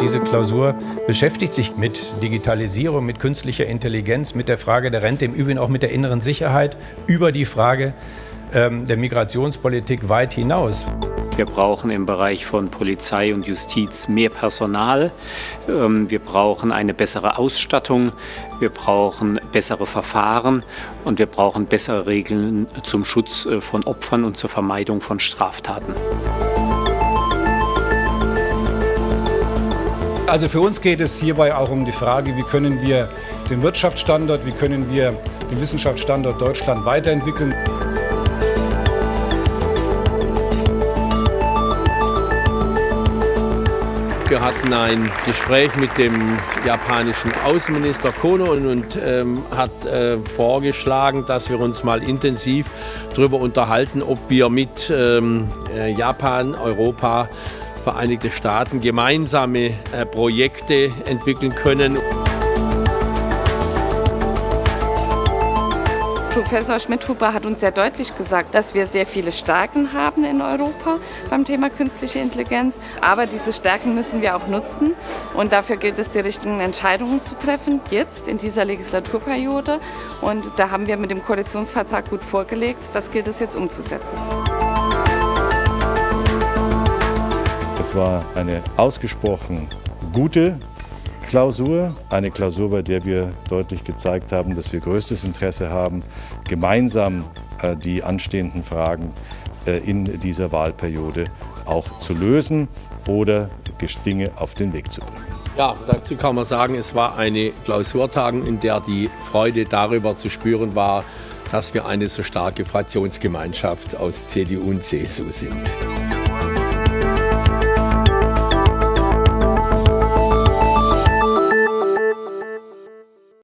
Diese Klausur beschäftigt sich mit Digitalisierung, mit künstlicher Intelligenz, mit der Frage der Rente, im Übrigen auch mit der inneren Sicherheit, über die Frage ähm, der Migrationspolitik weit hinaus. Wir brauchen im Bereich von Polizei und Justiz mehr Personal. Ähm, wir brauchen eine bessere Ausstattung. Wir brauchen bessere Verfahren und wir brauchen bessere Regeln zum Schutz äh, von Opfern und zur Vermeidung von Straftaten. Also für uns geht es hierbei auch um die Frage, wie können wir den Wirtschaftsstandort, wie können wir den Wissenschaftsstandort Deutschland weiterentwickeln. Wir hatten ein Gespräch mit dem japanischen Außenminister Kono und, und ähm, hat äh, vorgeschlagen, dass wir uns mal intensiv darüber unterhalten, ob wir mit ähm, äh, Japan, Europa, Vereinigte Staaten gemeinsame äh, Projekte entwickeln können. Professor Schmidhuber hat uns sehr deutlich gesagt, dass wir sehr viele Stärken haben in Europa beim Thema künstliche Intelligenz. Aber diese Stärken müssen wir auch nutzen. Und dafür gilt es, die richtigen Entscheidungen zu treffen, jetzt in dieser Legislaturperiode. Und da haben wir mit dem Koalitionsvertrag gut vorgelegt. Das gilt es jetzt umzusetzen. Es war eine ausgesprochen gute Klausur, eine Klausur, bei der wir deutlich gezeigt haben, dass wir größtes Interesse haben, gemeinsam äh, die anstehenden Fragen äh, in dieser Wahlperiode auch zu lösen oder Dinge auf den Weg zu bringen. Ja, dazu kann man sagen, es war eine Klausurtagung, in der die Freude darüber zu spüren war, dass wir eine so starke Fraktionsgemeinschaft aus CDU und CSU sind.